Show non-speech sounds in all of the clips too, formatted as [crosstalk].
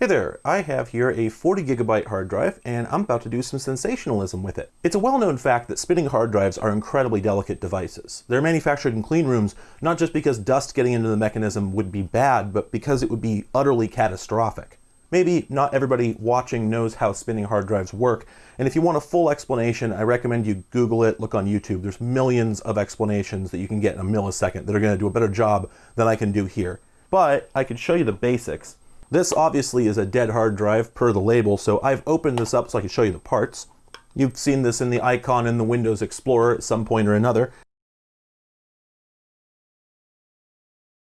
Hey there, I have here a 40 gigabyte hard drive and I'm about to do some sensationalism with it. It's a well-known fact that spinning hard drives are incredibly delicate devices. They're manufactured in clean rooms not just because dust getting into the mechanism would be bad, but because it would be utterly catastrophic. Maybe not everybody watching knows how spinning hard drives work, and if you want a full explanation, I recommend you Google it, look on YouTube. There's millions of explanations that you can get in a millisecond that are going to do a better job than I can do here. But I can show you the basics. This obviously is a dead hard drive per the label, so I've opened this up so I can show you the parts. You've seen this in the icon in the Windows Explorer at some point or another.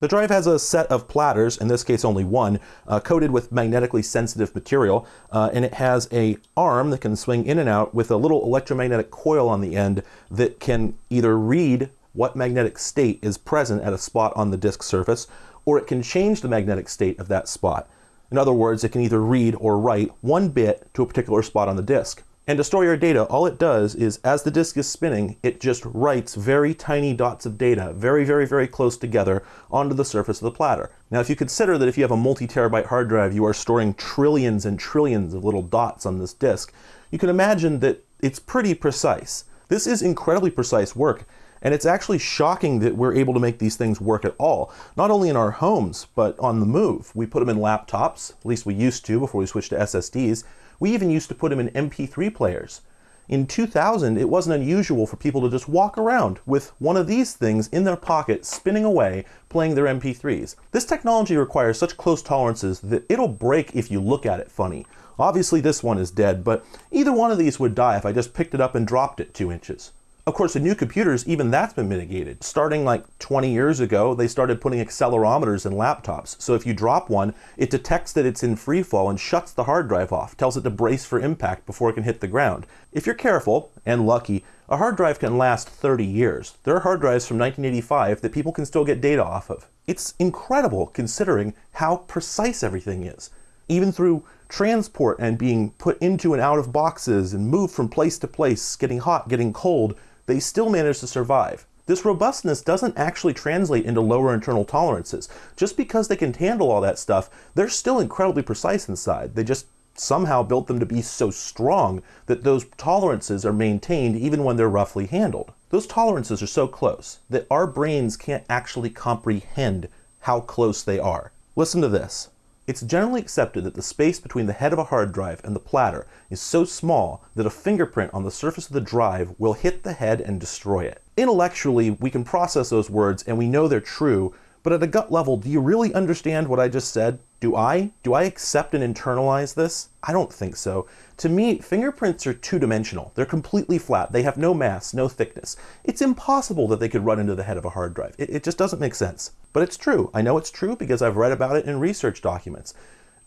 The drive has a set of platters, in this case only one, uh, coated with magnetically sensitive material, uh, and it has a arm that can swing in and out with a little electromagnetic coil on the end that can either read what magnetic state is present at a spot on the disk surface, or it can change the magnetic state of that spot. In other words, it can either read or write one bit to a particular spot on the disk. And to store your data, all it does is, as the disk is spinning, it just writes very tiny dots of data, very, very, very close together, onto the surface of the platter. Now, if you consider that if you have a multi-terabyte hard drive, you are storing trillions and trillions of little dots on this disk, you can imagine that it's pretty precise. This is incredibly precise work, and it's actually shocking that we're able to make these things work at all. Not only in our homes, but on the move. We put them in laptops, at least we used to before we switched to SSDs. We even used to put them in MP3 players. In 2000, it wasn't unusual for people to just walk around with one of these things in their pocket, spinning away, playing their MP3s. This technology requires such close tolerances that it'll break if you look at it funny. Obviously this one is dead, but either one of these would die if I just picked it up and dropped it two inches. Of course, the new computers, even that's been mitigated. Starting like 20 years ago, they started putting accelerometers in laptops. So if you drop one, it detects that it's in free fall and shuts the hard drive off, tells it to brace for impact before it can hit the ground. If you're careful and lucky, a hard drive can last 30 years. There are hard drives from 1985 that people can still get data off of. It's incredible considering how precise everything is. Even through transport and being put into and out of boxes and moved from place to place, getting hot, getting cold, they still manage to survive. This robustness doesn't actually translate into lower internal tolerances. Just because they can handle all that stuff, they're still incredibly precise inside. They just somehow built them to be so strong that those tolerances are maintained even when they're roughly handled. Those tolerances are so close that our brains can't actually comprehend how close they are. Listen to this. It's generally accepted that the space between the head of a hard drive and the platter is so small that a fingerprint on the surface of the drive will hit the head and destroy it. Intellectually, we can process those words and we know they're true, but at a gut level, do you really understand what I just said? Do I? Do I accept and internalize this? I don't think so. To me, fingerprints are two-dimensional. They're completely flat. They have no mass, no thickness. It's impossible that they could run into the head of a hard drive. It, it just doesn't make sense. But it's true. I know it's true because I've read about it in research documents.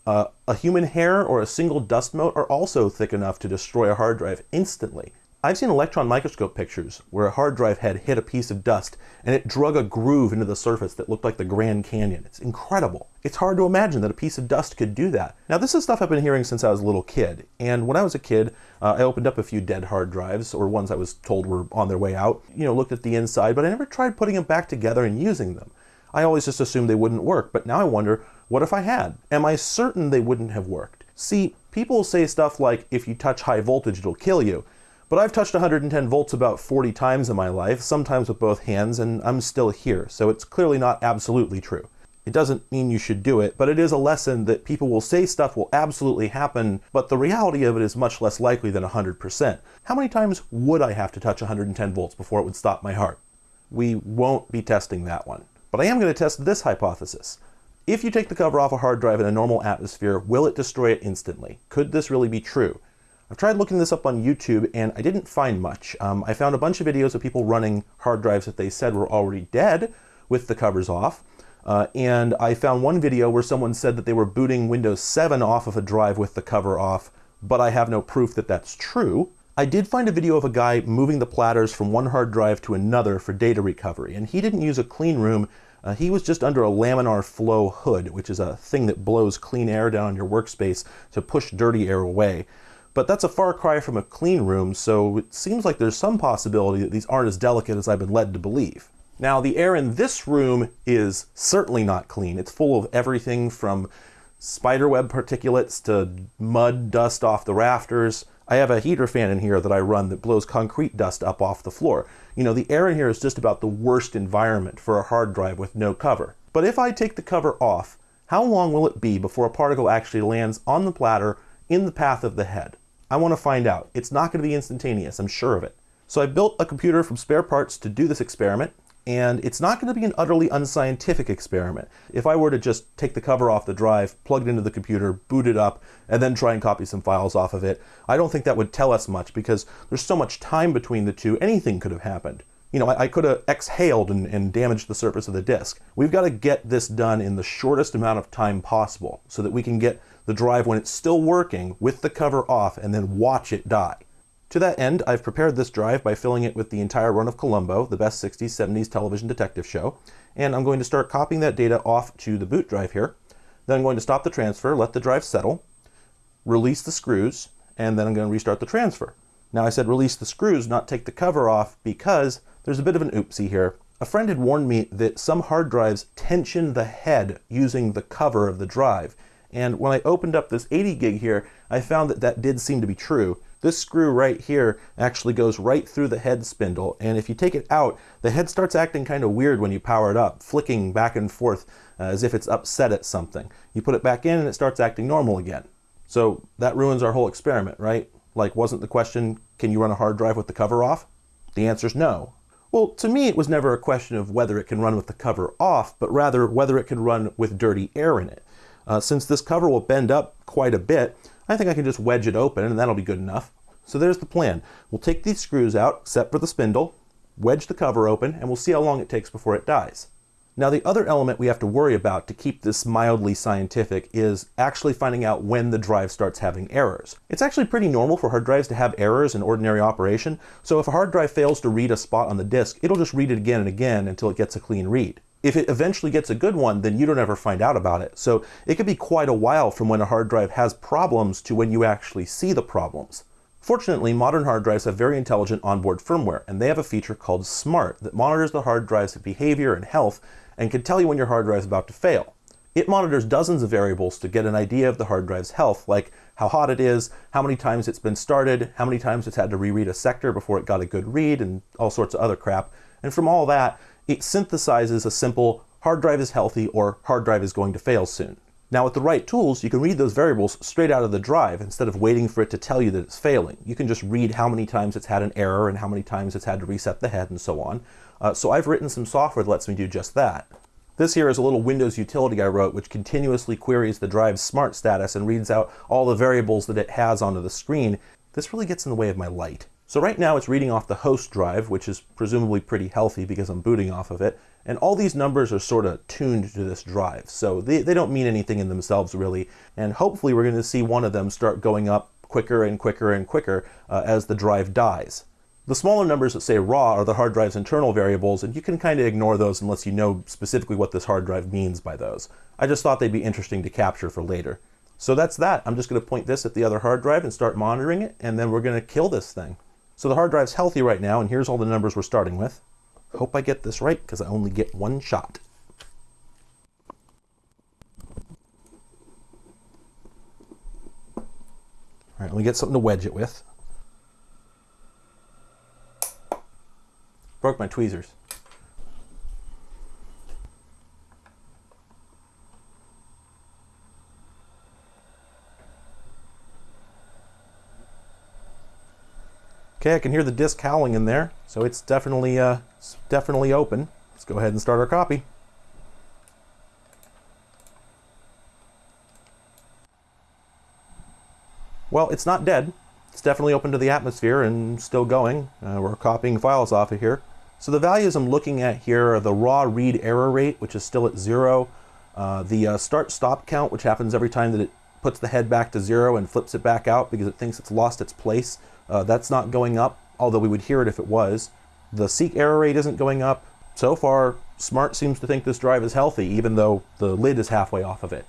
Uh, a human hair or a single dust mote are also thick enough to destroy a hard drive instantly. I've seen electron microscope pictures where a hard drive head hit a piece of dust and it drug a groove into the surface that looked like the Grand Canyon. It's incredible. It's hard to imagine that a piece of dust could do that. Now this is stuff I've been hearing since I was a little kid. And when I was a kid, uh, I opened up a few dead hard drives or ones I was told were on their way out. You know, looked at the inside, but I never tried putting them back together and using them. I always just assumed they wouldn't work, but now I wonder, what if I had? Am I certain they wouldn't have worked? See, people say stuff like, if you touch high voltage, it'll kill you. But I've touched 110 volts about 40 times in my life, sometimes with both hands, and I'm still here, so it's clearly not absolutely true. It doesn't mean you should do it, but it is a lesson that people will say stuff will absolutely happen, but the reality of it is much less likely than 100%. How many times would I have to touch 110 volts before it would stop my heart? We won't be testing that one. But I am going to test this hypothesis. If you take the cover off a hard drive in a normal atmosphere, will it destroy it instantly? Could this really be true? I've tried looking this up on YouTube and I didn't find much. Um, I found a bunch of videos of people running hard drives that they said were already dead with the covers off. Uh, and I found one video where someone said that they were booting Windows 7 off of a drive with the cover off, but I have no proof that that's true. I did find a video of a guy moving the platters from one hard drive to another for data recovery, and he didn't use a clean room. Uh, he was just under a laminar flow hood, which is a thing that blows clean air down on your workspace to push dirty air away. But that's a far cry from a clean room, so it seems like there's some possibility that these aren't as delicate as I've been led to believe. Now, the air in this room is certainly not clean. It's full of everything from spiderweb particulates to mud dust off the rafters. I have a heater fan in here that I run that blows concrete dust up off the floor. You know, the air in here is just about the worst environment for a hard drive with no cover. But if I take the cover off, how long will it be before a particle actually lands on the platter in the path of the head? I want to find out. It's not going to be instantaneous, I'm sure of it. So I built a computer from spare parts to do this experiment, and it's not going to be an utterly unscientific experiment. If I were to just take the cover off the drive, plug it into the computer, boot it up, and then try and copy some files off of it, I don't think that would tell us much because there's so much time between the two, anything could have happened. You know, I, I could have exhaled and, and damaged the surface of the disk. We've got to get this done in the shortest amount of time possible so that we can get the drive when it's still working with the cover off and then watch it die. To that end, I've prepared this drive by filling it with the entire run of Columbo, the best 60s, 70s television detective show, and I'm going to start copying that data off to the boot drive here. Then I'm going to stop the transfer, let the drive settle, release the screws, and then I'm going to restart the transfer. Now I said release the screws, not take the cover off, because there's a bit of an oopsie here. A friend had warned me that some hard drives tension the head using the cover of the drive. And when I opened up this 80 gig here, I found that that did seem to be true. This screw right here actually goes right through the head spindle, and if you take it out, the head starts acting kind of weird when you power it up, flicking back and forth uh, as if it's upset at something. You put it back in and it starts acting normal again. So that ruins our whole experiment, right? Like, wasn't the question, can you run a hard drive with the cover off? The answer is no. Well, to me, it was never a question of whether it can run with the cover off, but rather whether it can run with dirty air in it. Uh, since this cover will bend up quite a bit, I think I can just wedge it open and that'll be good enough. So there's the plan. We'll take these screws out, except for the spindle, wedge the cover open, and we'll see how long it takes before it dies. Now the other element we have to worry about to keep this mildly scientific is actually finding out when the drive starts having errors. It's actually pretty normal for hard drives to have errors in ordinary operation, so if a hard drive fails to read a spot on the disk, it'll just read it again and again until it gets a clean read. If it eventually gets a good one, then you don't ever find out about it. So it could be quite a while from when a hard drive has problems to when you actually see the problems. Fortunately, modern hard drives have very intelligent onboard firmware, and they have a feature called SMART that monitors the hard drive's behavior and health and can tell you when your hard drive is about to fail. It monitors dozens of variables to get an idea of the hard drive's health, like how hot it is, how many times it's been started, how many times it's had to reread a sector before it got a good read, and all sorts of other crap. And from all that, it synthesizes a simple hard drive is healthy or hard drive is going to fail soon. Now with the right tools, you can read those variables straight out of the drive instead of waiting for it to tell you that it's failing. You can just read how many times it's had an error and how many times it's had to reset the head and so on. Uh, so I've written some software that lets me do just that. This here is a little Windows utility I wrote which continuously queries the drive's smart status and reads out all the variables that it has onto the screen. This really gets in the way of my light. So right now it's reading off the host drive, which is presumably pretty healthy because I'm booting off of it, and all these numbers are sort of tuned to this drive, so they, they don't mean anything in themselves really. And hopefully we're going to see one of them start going up quicker and quicker and quicker uh, as the drive dies. The smaller numbers that say raw are the hard drive's internal variables, and you can kind of ignore those unless you know specifically what this hard drive means by those. I just thought they'd be interesting to capture for later. So that's that. I'm just going to point this at the other hard drive and start monitoring it, and then we're going to kill this thing. So the hard drive's healthy right now, and here's all the numbers we're starting with. Hope I get this right because I only get one shot. All right, let me get something to wedge it with. Broke my tweezers. Okay, I can hear the disc howling in there, so it's definitely, uh, it's definitely open. Let's go ahead and start our copy. Well, it's not dead. It's definitely open to the atmosphere and still going. Uh, we're copying files off of here. So the values I'm looking at here are the raw read error rate, which is still at zero, uh, the uh, start stop count, which happens every time that it puts the head back to zero and flips it back out because it thinks it's lost its place. Uh, that's not going up, although we would hear it if it was. The seek error rate isn't going up. So far, Smart seems to think this drive is healthy, even though the lid is halfway off of it.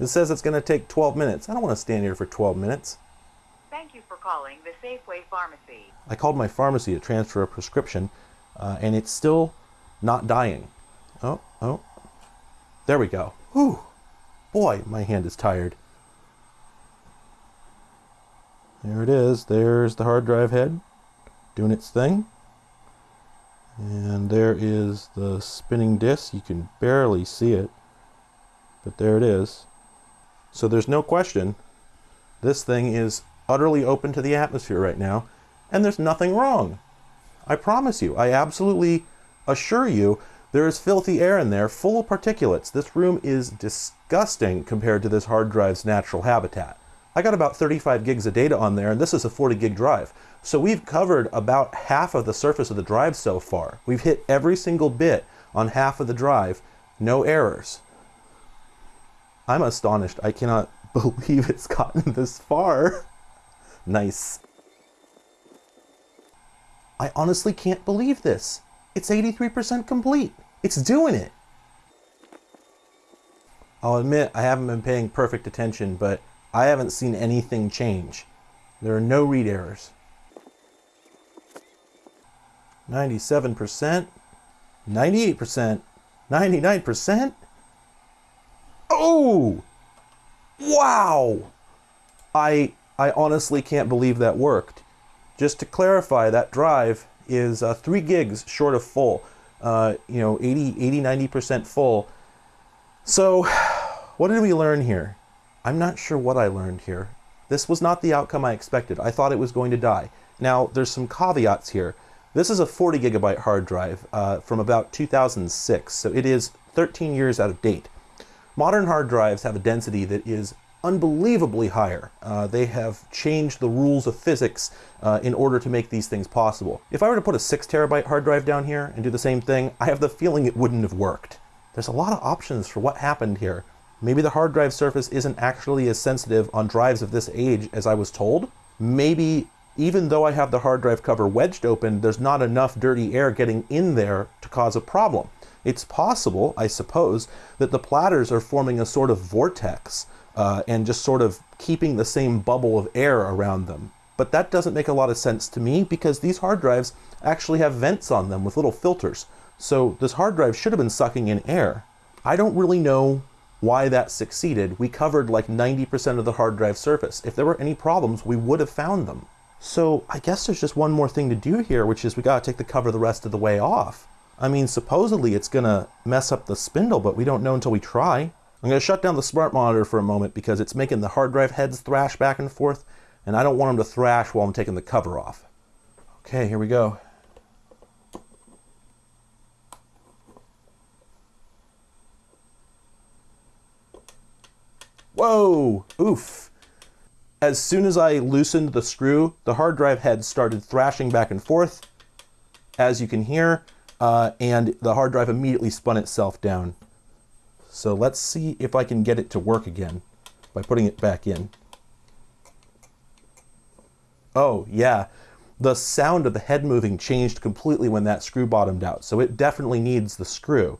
It says it's going to take 12 minutes. I don't want to stand here for 12 minutes. Thank you for calling the Safeway Pharmacy. I called my pharmacy to transfer a prescription, uh, and it's still not dying. Oh, oh. There we go. Whew. Boy, my hand is tired. There it is. There's the hard drive head doing its thing. And there is the spinning disc. You can barely see it, but there it is. So there's no question this thing is utterly open to the atmosphere right now, and there's nothing wrong. I promise you, I absolutely assure you, there is filthy air in there full of particulates. This room is disgusting compared to this hard drive's natural habitat. I got about 35 gigs of data on there, and this is a 40 gig drive. So we've covered about half of the surface of the drive so far. We've hit every single bit on half of the drive, no errors. I'm astonished. I cannot [laughs] believe it's gotten this far. [laughs] nice. I honestly can't believe this. It's 83% complete. It's doing it. I'll admit I haven't been paying perfect attention, but I haven't seen anything change. There are no read errors. 97%, 98%, 99%. Oh! Wow! I I honestly can't believe that worked. Just to clarify, that drive is uh, 3 gigs short of full. Uh, you know, 80, 80, 90% full. So, what did we learn here? I'm not sure what I learned here. This was not the outcome I expected. I thought it was going to die. Now, there's some caveats here. This is a 40 gigabyte hard drive uh, from about 2006, so it is 13 years out of date. Modern hard drives have a density that is unbelievably higher. Uh, they have changed the rules of physics uh, in order to make these things possible. If I were to put a 6 terabyte hard drive down here and do the same thing, I have the feeling it wouldn't have worked. There's a lot of options for what happened here. Maybe the hard drive surface isn't actually as sensitive on drives of this age as I was told. Maybe even though I have the hard drive cover wedged open, there's not enough dirty air getting in there to cause a problem. It's possible, I suppose, that the platters are forming a sort of vortex uh, and just sort of keeping the same bubble of air around them. But that doesn't make a lot of sense to me because these hard drives actually have vents on them with little filters. So this hard drive should have been sucking in air. I don't really know why that succeeded. We covered like 90% of the hard drive surface. If there were any problems, we would have found them. So I guess there's just one more thing to do here, which is we gotta take the cover the rest of the way off. I mean, supposedly it's gonna mess up the spindle, but we don't know until we try. I'm gonna shut down the smart monitor for a moment because it's making the hard drive heads thrash back and forth, and I don't want them to thrash while I'm taking the cover off. Okay, here we go. Whoa! Oof! As soon as I loosened the screw, the hard drive head started thrashing back and forth, as you can hear, uh, and the hard drive immediately spun itself down. So let's see if I can get it to work again by putting it back in. Oh, yeah. The sound of the head moving changed completely when that screw bottomed out, so it definitely needs the screw.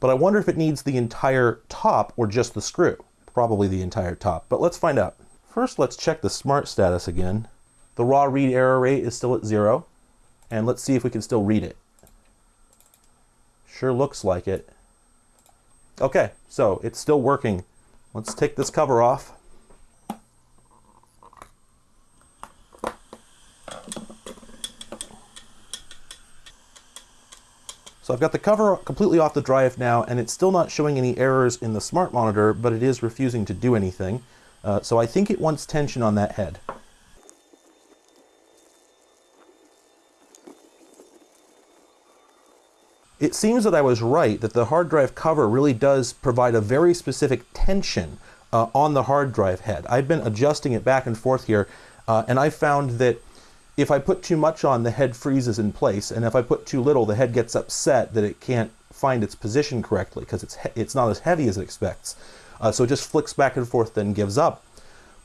But I wonder if it needs the entire top or just the screw probably the entire top, but let's find out. First, let's check the smart status again. The raw read error rate is still at zero, and let's see if we can still read it. Sure looks like it. Okay, so it's still working. Let's take this cover off. So I've got the cover completely off the drive now, and it's still not showing any errors in the smart monitor, but it is refusing to do anything. Uh, so I think it wants tension on that head. It seems that I was right, that the hard drive cover really does provide a very specific tension uh, on the hard drive head. I've been adjusting it back and forth here, uh, and I found that if I put too much on, the head freezes in place, and if I put too little, the head gets upset that it can't find its position correctly because it's it's not as heavy as it expects. Uh, so it just flicks back and forth, then gives up.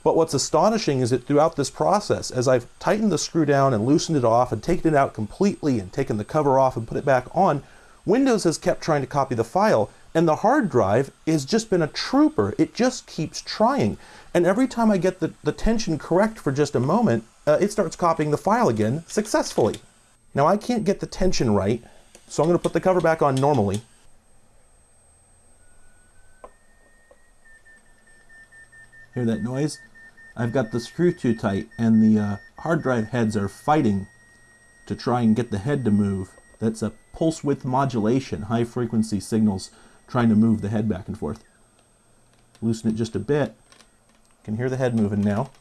But what's astonishing is that throughout this process, as I've tightened the screw down and loosened it off and taken it out completely and taken the cover off and put it back on, Windows has kept trying to copy the file, and the hard drive has just been a trooper. It just keeps trying. And every time I get the, the tension correct for just a moment, uh, it starts copying the file again successfully. Now I can't get the tension right, so I'm going to put the cover back on normally. Hear that noise? I've got the screw too tight and the uh, hard drive heads are fighting to try and get the head to move. That's a pulse width modulation, high frequency signals trying to move the head back and forth. Loosen it just a bit. Can hear the head moving now.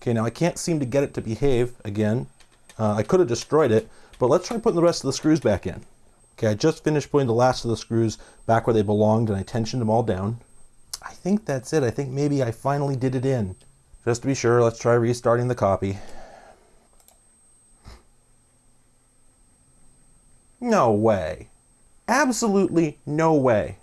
Okay, now I can't seem to get it to behave again. Uh, I could have destroyed it, but let's try putting the rest of the screws back in. Okay, I just finished putting the last of the screws back where they belonged and I tensioned them all down. I think that's it. I think maybe I finally did it in. Just to be sure, let's try restarting the copy. No way. Absolutely no way.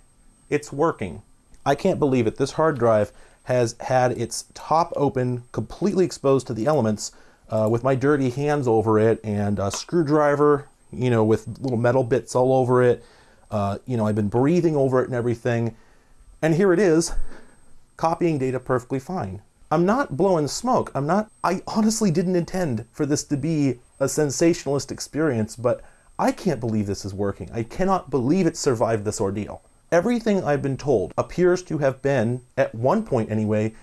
It's working. I can't believe it. This hard drive has had its top open, completely exposed to the elements, uh, with my dirty hands over it and a screwdriver, you know, with little metal bits all over it. Uh, you know, I've been breathing over it and everything. And here it is, copying data perfectly fine. I'm not blowing smoke. I'm not, I honestly didn't intend for this to be a sensationalist experience, but I can't believe this is working. I cannot believe it survived this ordeal. Everything I've been told appears to have been, at one point anyway,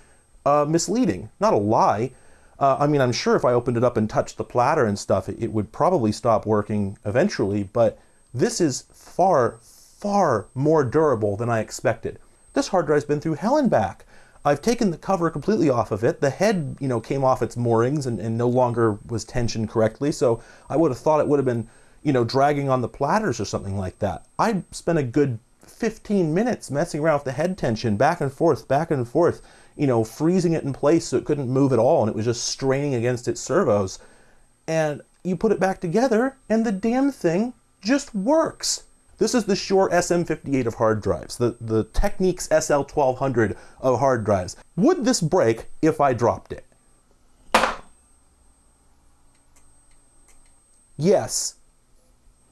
uh, misleading. Not a lie. Uh, I mean, I'm sure if I opened it up and touched the platter and stuff, it, it would probably stop working eventually, but this is far, far more durable than I expected. This hard drive's been through hell and back. I've taken the cover completely off of it. The head, you know, came off its moorings and, and no longer was tensioned correctly, so I would have thought it would have been, you know, dragging on the platters or something like that. I spent a good 15 minutes messing around with the head tension, back and forth, back and forth, you know, freezing it in place so it couldn't move at all and it was just straining against its servos. And you put it back together and the damn thing just works. This is the Shure SM58 of hard drives, the, the Technics SL1200 of hard drives. Would this break if I dropped it? Yes,